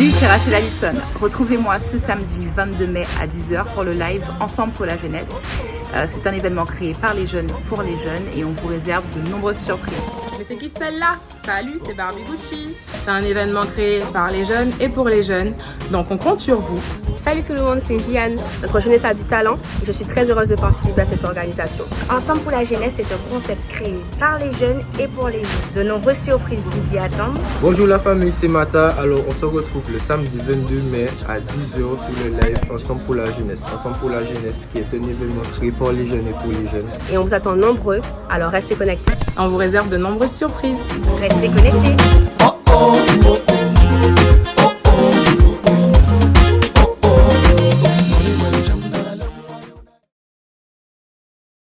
Salut, c'est Rachel Allison. Retrouvez-moi ce samedi 22 mai à 10h pour le live Ensemble pour la jeunesse. Euh, c'est un événement créé par les jeunes pour les jeunes et on vous réserve de nombreuses surprises. Mais c'est qui celle-là? Salut, c'est Barbie Gucci. C'est un événement créé par les jeunes et pour les jeunes. Donc on compte sur vous. Salut tout le monde, c'est Jiane. Notre jeunesse a du talent. Je suis très heureuse de participer à cette organisation. Ensemble pour la jeunesse, c'est un concept créé par les jeunes et pour les jeunes. De nombreuses surprises vous y attendent. Bonjour la famille, c'est Mata. Alors on se retrouve le samedi 22 mai à 10h sur le live Ensemble pour la jeunesse. Ensemble pour la jeunesse qui est un événement créé par les jeunes et pour les jeunes. Et on vous attend nombreux, alors restez connectés. On vous réserve de nombreuses surprises. Restez connectés.